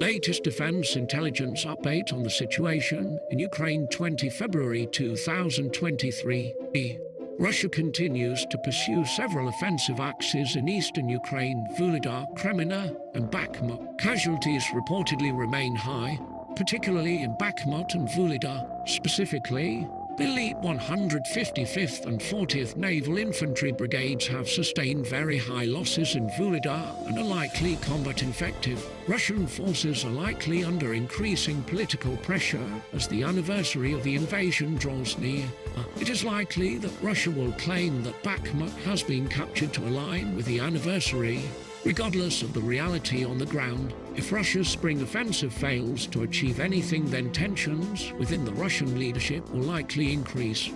Latest defense intelligence update on the situation in Ukraine 20 February 2023. Russia continues to pursue several offensive axes in eastern Ukraine, Vuhledar, Kreminna and Bakhmut. Casualties reportedly remain high, particularly in Bakhmut and Vuhledar. Specifically, the elite 155th and 40th Naval Infantry Brigades have sustained very high losses in Vuhledar and are likely combat effective. Russian forces are likely under increasing political pressure as the anniversary of the invasion draws near. It is likely that Russia will claim that Bakhmut has been captured to align with the anniversary Regardless of the reality on the ground, if Russia's spring offensive fails to achieve anything then tensions within the Russian leadership will likely increase.